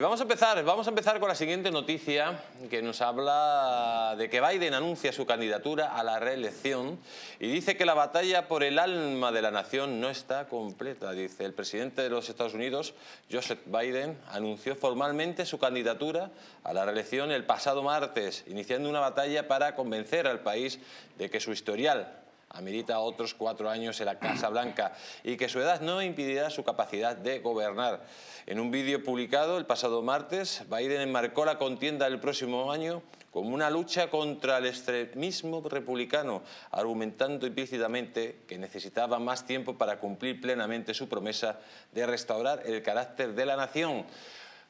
Vamos a empezar, vamos a empezar con la siguiente noticia que nos habla de que Biden anuncia su candidatura a la reelección y dice que la batalla por el alma de la nación no está completa. Dice el presidente de los Estados Unidos, Joseph Biden, anunció formalmente su candidatura a la reelección el pasado martes, iniciando una batalla para convencer al país de que su historial amerita otros cuatro años en la Casa Blanca y que su edad no impedirá su capacidad de gobernar. En un vídeo publicado el pasado martes, Biden enmarcó la contienda del próximo año como una lucha contra el extremismo republicano, argumentando implícitamente que necesitaba más tiempo para cumplir plenamente su promesa de restaurar el carácter de la nación.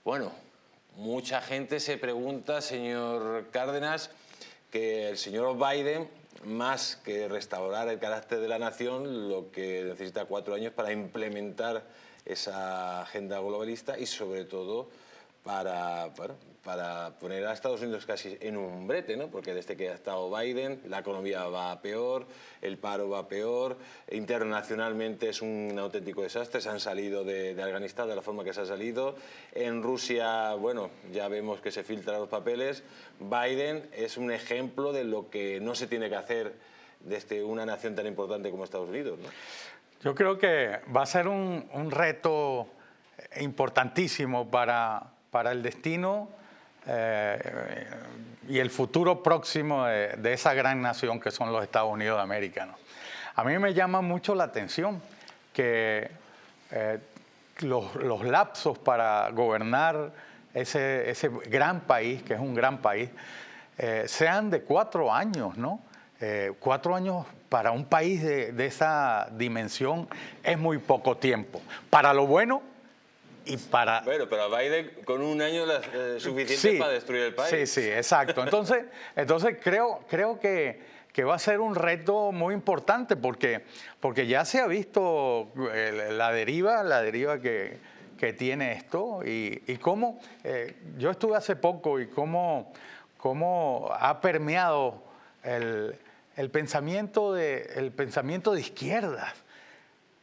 Bueno, mucha gente se pregunta, señor Cárdenas, que el señor Biden más que restaurar el carácter de la nación, lo que necesita cuatro años para implementar esa agenda globalista y sobre todo para, para poner a Estados Unidos casi en un brete, ¿no? porque desde que ha estado Biden la economía va peor, el paro va peor, internacionalmente es un auténtico desastre, se han salido de, de Afganistán de la forma que se ha salido, en Rusia, bueno, ya vemos que se filtran los papeles, Biden es un ejemplo de lo que no se tiene que hacer desde una nación tan importante como Estados Unidos. ¿no? Yo creo que va a ser un, un reto importantísimo para, para el destino eh, y el futuro próximo de, esa gran nación que son los Estados Unidos de América. ¿no? A mí me llama mucho la atención que eh, los, los, lapsos para gobernar ese, ese, gran país, que es un gran país, eh, sean de cuatro años, ¿no? Cuatro años para un país de, de, esa dimensión es muy poco tiempo. Para lo bueno y para... Bueno, pero a Biden con un año es suficiente sí, para destruir el país. Sí, sí, exacto. Entonces, entonces creo, creo que, que va a ser un reto muy importante porque, porque ya se ha visto la deriva, la deriva que, que tiene esto y, y cómo, eh, yo estuve hace poco y cómo, cómo ha permeado el, el pensamiento de, el pensamiento de izquierdas.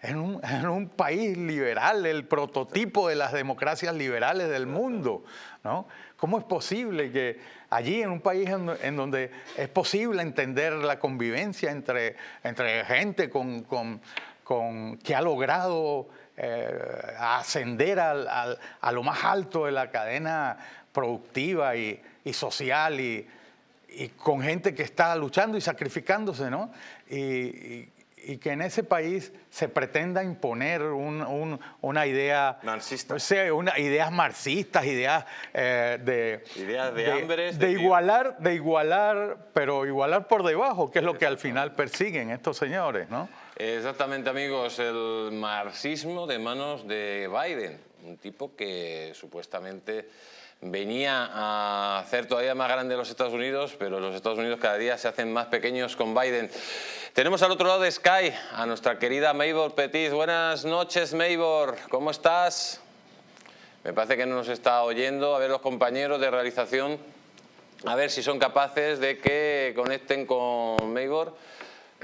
En un, en un, país liberal, el prototipo de las democracias liberales del mundo. ¿no? ¿Cómo es posible que allí, en un país en, en donde es posible entender la convivencia entre, entre gente con, con, con, que ha logrado eh, ascender al, al, a lo más alto de la cadena productiva y, y social y, y con gente que está luchando y sacrificándose, ¿no? Y, y, que en ese país se pretenda imponer un, un, una idea... Marxista. O sea, una, ideas marxistas, ideas eh, de... Ideas de, de hambre. De, de, igualar, de igualar, pero igualar por debajo, que es lo que al final persiguen estos señores, ¿no? Exactamente, amigos, el marxismo de manos de Biden, un tipo que supuestamente venía a hacer todavía más grande los Estados Unidos, pero los Estados Unidos cada día se hacen más pequeños con Biden. Tenemos al otro lado de Sky a nuestra querida Maybor Petit. Buenas noches, Maybor. ¿Cómo estás? Me parece que no nos está oyendo. A ver los compañeros de realización, a ver si son capaces de que conecten con Maybor.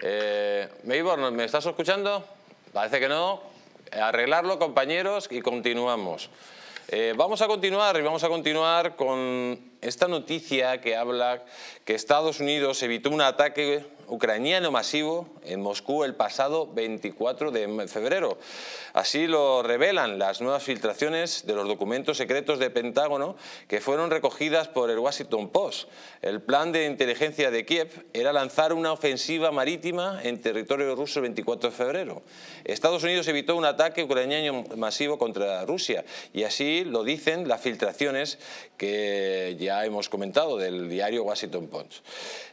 Eh, Maybor, ¿me estás escuchando? Parece que no. Arreglarlo, compañeros, y continuamos. Eh, vamos a continuar y vamos a continuar con esta noticia que habla que Estados Unidos evitó un ataque ucraniano masivo en Moscú el pasado 24 de febrero. Así lo revelan las nuevas filtraciones de los documentos secretos de Pentágono que fueron recogidas por el Washington Post. El plan de inteligencia de Kiev era lanzar una ofensiva marítima en territorio ruso el 24 de febrero. Estados Unidos evitó un ataque ucraniano masivo contra Rusia y así lo dicen las filtraciones que ya hemos comentado del diario Washington Post.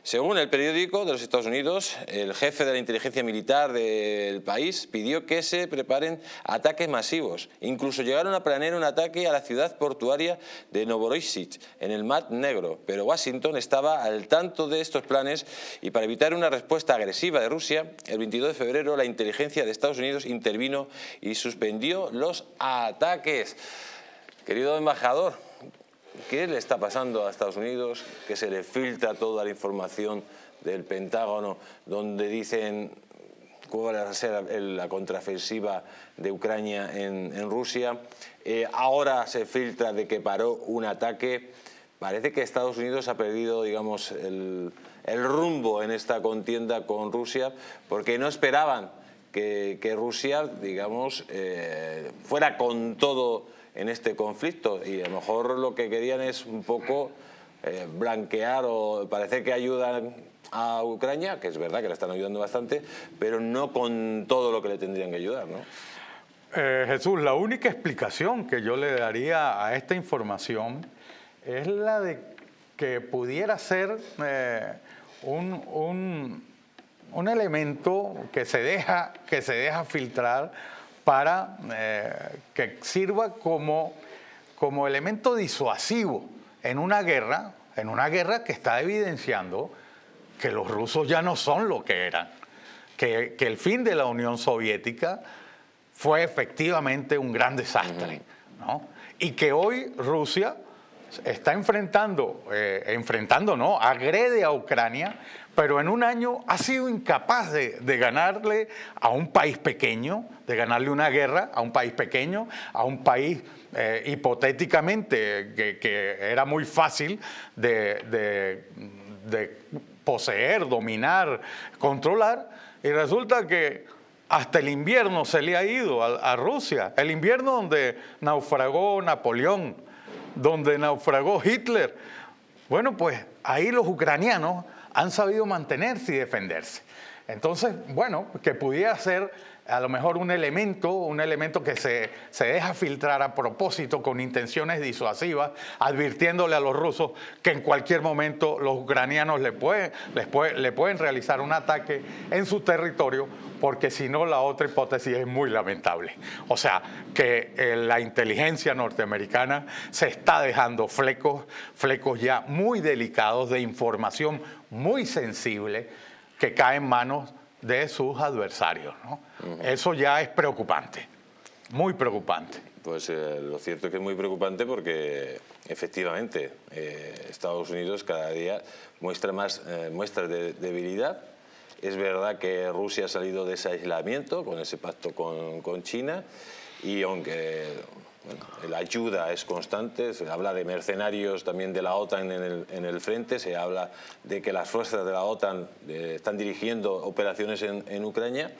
Según el periódico de los Estados Unidos, el jefe de la inteligencia militar del país pidió que se preparen ataques masivos. Incluso llegaron a planear un ataque a la ciudad portuaria de Novorossiysk, en el Mar Negro. Pero Washington estaba al tanto de estos planes y para evitar una respuesta agresiva de Rusia, el 22 de febrero la inteligencia de Estados Unidos intervino y suspendió los ataques. Querido embajador, ¿qué le está pasando a Estados Unidos? Que se le filtra toda la información del Pentágono, donde dicen cuál va a ser la contraofensiva de Ucrania en, Rusia. Eh, ahora se filtra de que paró un ataque. Parece que Estados Unidos ha perdido, digamos, el, rumbo en esta contienda con Rusia porque no esperaban que, Rusia, digamos, eh, fuera con todo en este conflicto y a lo mejor lo que querían es un poco eh, blanquear o parece que ayudan a Ucrania, que es verdad que la están ayudando bastante, pero no con todo lo que le tendrían que ayudar, ¿no? Eh, Jesús, la única explicación que yo le daría a esta información es la de que pudiera ser eh, un, un, elemento que se deja, que se deja filtrar para eh, que sirva como, como elemento disuasivo en una guerra, en una guerra que está evidenciando que los rusos ya no son lo que eran, que, el fin de la Unión Soviética fue efectivamente un gran desastre, ¿no? y que hoy Rusia está enfrentando, eh, enfrentando, no, agrede a Ucrania, pero en un año ha sido incapaz de, ganarle a un país pequeño, de ganarle una guerra a un país pequeño, a un país eh, hipotéticamente que, era muy fácil de poseer, dominar, controlar, y resulta que hasta el invierno se le ha ido a, Rusia, el invierno donde naufragó Napoleón, donde naufragó Hitler. Bueno, pues ahí los ucranianos han sabido mantenerse y defenderse. Entonces, bueno, que pudiera ser a lo mejor un elemento, un elemento que se, se, deja filtrar a propósito con intenciones disuasivas, advirtiéndole a los rusos que en cualquier momento los ucranianos le pueden, les le pueden realizar un ataque en su territorio, porque si no la otra hipótesis es muy lamentable. O sea, que eh, la inteligencia norteamericana se está dejando flecos, flecos ya muy delicados de información muy sensible que cae en manos de sus adversarios. ¿no? Eso ya es preocupante, muy preocupante. Pues eh, lo cierto es que es muy preocupante porque efectivamente eh, Estados Unidos cada día muestra más eh, muestras de debilidad. Es verdad que Rusia ha salido de ese aislamiento con ese pacto con, con China y aunque la ayuda es constante, se habla de mercenarios también de la OTAN en el, frente, se habla de que las fuerzas de la OTAN eh, están dirigiendo operaciones en, Ucrania,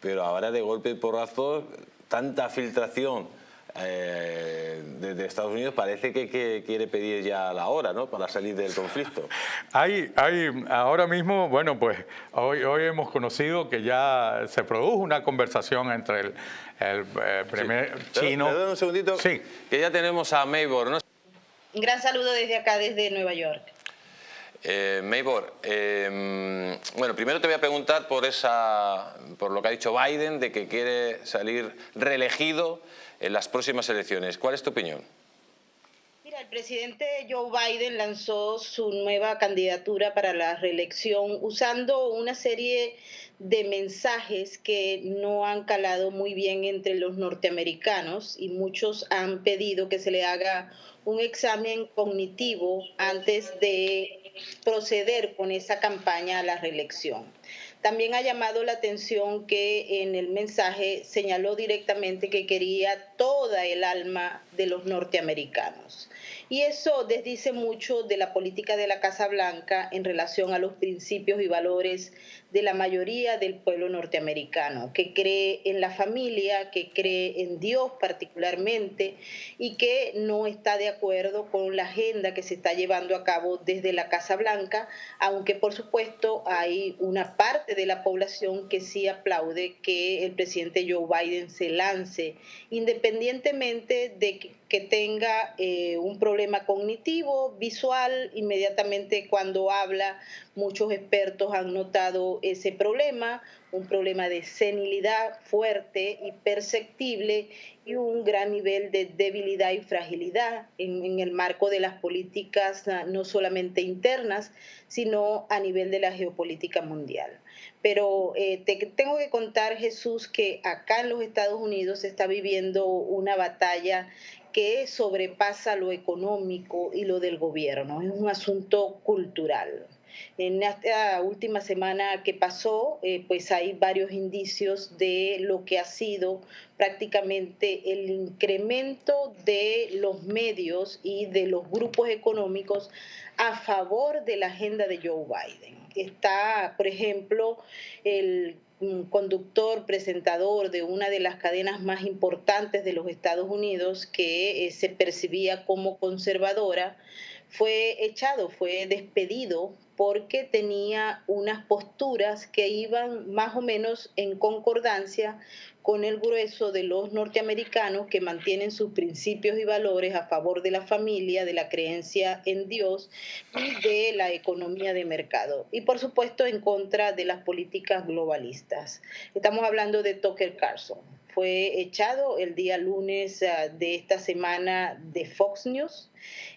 pero ahora de golpe y porrazo, tanta filtración eh, desde Estados Unidos parece que, quiere pedir ya la hora ¿no? para salir del conflicto. Hay, hay, ahora mismo, bueno, pues hoy, hoy hemos conocido que ya se produjo una conversación entre el, el, eh, primer chino. un segundito, sí. que ya tenemos a Maybor. ¿no? Un gran saludo desde acá, desde Nueva York. Eh, Maybor, em, bueno, primero te voy a preguntar por, esa, por lo que ha dicho Biden, de que quiere salir reelegido en las próximas elecciones. ¿Cuál es tu opinión? Mira, el presidente Joe Biden lanzó su nueva candidatura para la reelección usando una serie de mensajes que no han calado muy bien entre los norteamericanos y muchos han pedido que se le haga un examen cognitivo antes de proceder con esa campaña a la reelección. También ha llamado la atención que en el mensaje señaló directamente que quería toda el alma de los norteamericanos. Y eso desdice mucho de la política de la Casa Blanca en relación a los principios y valores de la mayoría del pueblo norteamericano, que cree en la familia, que cree en Dios particularmente y que no está de acuerdo con la agenda que se está llevando a cabo desde la Casa Blanca, aunque por supuesto hay una parte de la población que sí aplaude que el presidente Joe Biden se lance, independientemente de que que tenga eh, un problema cognitivo, visual, inmediatamente cuando habla, muchos expertos han notado ese problema, un problema de senilidad fuerte y perceptible y un gran nivel de debilidad y fragilidad en, el marco de las políticas ah, no solamente internas, sino a nivel de la geopolítica mundial. Pero eh, te tengo que contar, Jesús, que acá en los Estados Unidos se está viviendo una batalla que sobrepasa lo económico y lo del gobierno, es un asunto cultural. En esta última semana que pasó, eh, pues hay varios indicios de lo que ha sido prácticamente el incremento de los medios y de los grupos económicos a favor de la agenda de Joe Biden. Está, por ejemplo, el conductor, presentador de una de las cadenas más importantes de los Estados Unidos que eh, se percibía como conservadora, fue echado, fue despedido porque tenía unas posturas que iban más o menos en concordancia con el grueso de los norteamericanos que mantienen sus principios y valores a favor de la familia, de la creencia en Dios y de la economía de mercado. Y por supuesto en contra de las políticas globalistas. Estamos hablando de Tucker Carlson. Fue echado el día lunes ah, de esta semana de Fox News.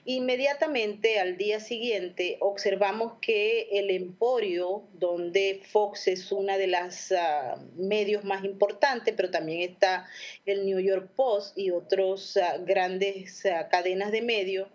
Inmediatamente al día siguiente observamos que el Emporio, donde Fox es una de las ah, medios más importantes, pero también está el New York Post y otras ah, grandes cadenas de medios,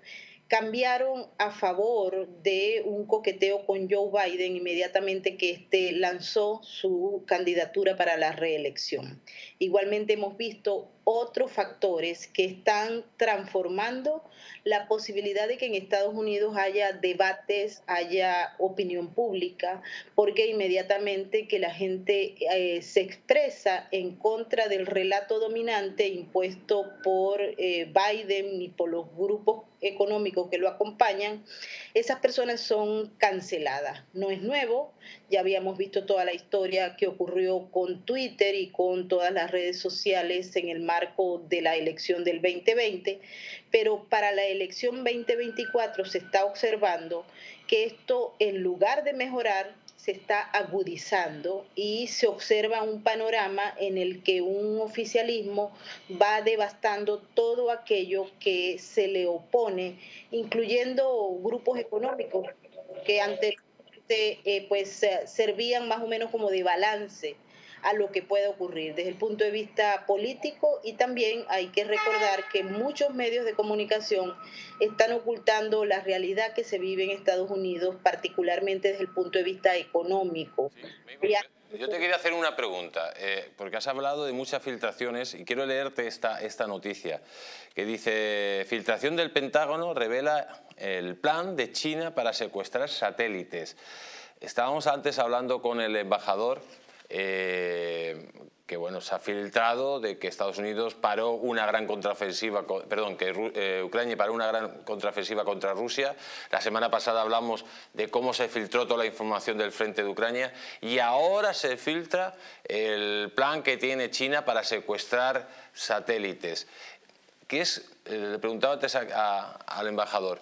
cambiaron a favor de un coqueteo con Joe Biden inmediatamente que éste lanzó su candidatura para la reelección. Igualmente hemos visto otros factores que están transformando la posibilidad de que en Estados Unidos haya debates, haya opinión pública, porque inmediatamente que la gente eh, se expresa en contra del relato dominante impuesto por eh, Biden y por los grupos económicos que lo acompañan, esas personas son canceladas. No es nuevo, ya habíamos visto toda la historia que ocurrió con Twitter y con todas las redes sociales en el marco de la elección del 2020, pero para la elección 2024 se está observando que esto, en lugar de mejorar, se está agudizando y se observa un panorama en el que un oficialismo va devastando todo aquello que se le opone, incluyendo grupos económicos que anteriormente eh, pues servían más o menos como de balance a lo que puede ocurrir desde el punto de vista político y también hay que recordar que muchos medios de comunicación están ocultando la realidad que se vive en Estados Unidos, particularmente desde el punto de vista económico. Yo te quería hacer una pregunta, eh, porque has hablado de muchas filtraciones y quiero leerte esta, esta noticia que dice, filtración del Pentágono revela el plan de China para secuestrar satélites. Estábamos antes hablando con el embajador eh, que bueno, se ha filtrado de que Estados Unidos paró una gran contraofensiva, perdón, que eh, Ucrania paró una gran contraofensiva contra Rusia. La semana pasada hablamos de cómo se filtró toda la información del frente de Ucrania y ahora se filtra el plan que tiene China para secuestrar satélites. ¿Qué es, eh, le preguntaba antes al embajador,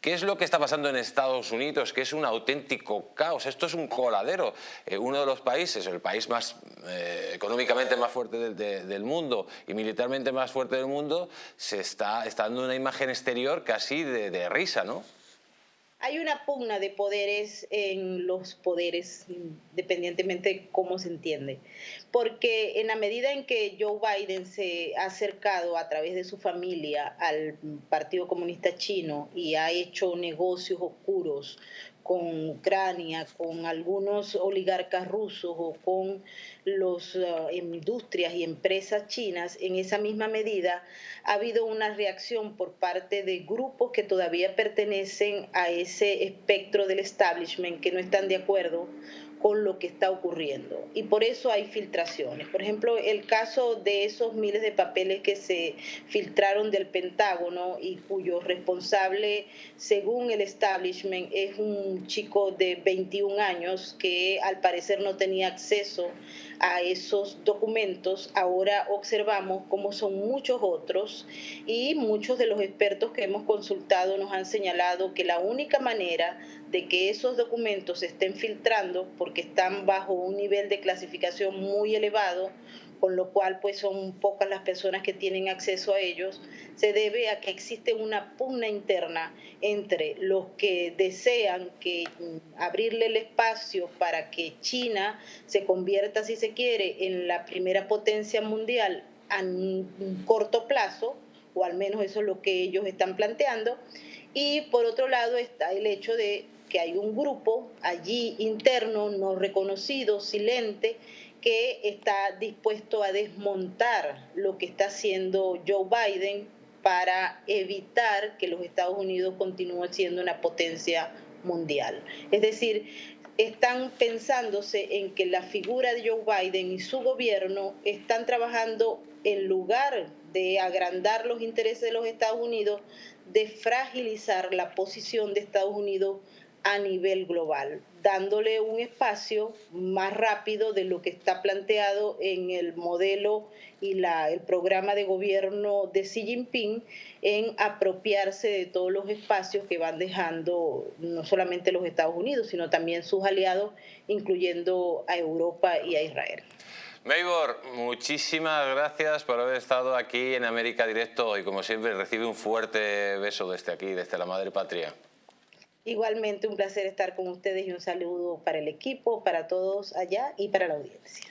¿Qué es lo que está pasando en Estados Unidos? Que es un auténtico caos. Esto es un coladero. Eh, uno de los países, el país más eh, económicamente más fuerte del, mundo y militarmente más fuerte del mundo, se está, dando una imagen exterior casi de, de risa, ¿no? Hay una pugna de poderes en los poderes, independientemente de cómo se entiende. Porque en la medida en que Joe Biden se ha acercado a través de su familia al Partido Comunista Chino y ha hecho negocios oscuros con Ucrania, con algunos oligarcas rusos o con las uh, industrias y empresas chinas, en esa misma medida ha habido una reacción por parte de grupos que todavía pertenecen a ese espectro del establishment que no están de acuerdo con lo que está ocurriendo. Y por eso hay filtraciones. Por ejemplo, el caso de esos miles de papeles que se filtraron del Pentágono y cuyo responsable, según el establishment, es un chico de 21 años que al parecer no tenía acceso a esos documentos, ahora observamos cómo son muchos otros y muchos de los expertos que hemos consultado nos han señalado que la única manera de que esos documentos se estén filtrando porque están bajo un nivel de clasificación muy elevado, con lo cual pues son pocas las personas que tienen acceso a ellos, se debe a que existe una pugna interna entre los que desean que mm, abrirle el espacio para que China se convierta, si se quiere, en la primera potencia mundial a corto plazo, o al menos eso es lo que ellos están planteando, y por otro lado está el hecho de que hay un grupo allí interno, no reconocido, silente, que está dispuesto a desmontar lo que está haciendo Joe Biden para evitar que los Estados Unidos continúen siendo una potencia mundial. Es decir, están pensándose en que la figura de Joe Biden y su gobierno están trabajando en lugar de agrandar los intereses de los Estados Unidos, de fragilizar la posición de Estados Unidos a nivel global, dándole un espacio más rápido de lo que está planteado en el modelo y la, el programa de gobierno de Xi Jinping en apropiarse de todos los espacios que van dejando no solamente los Estados Unidos, sino también sus aliados, incluyendo a Europa y a Israel. Maybor, muchísimas gracias por haber estado aquí en América Directo y como siempre recibe un fuerte beso desde aquí, desde la Madre Patria. Igualmente un placer estar con ustedes y un saludo para el equipo, para todos allá y para la audiencia.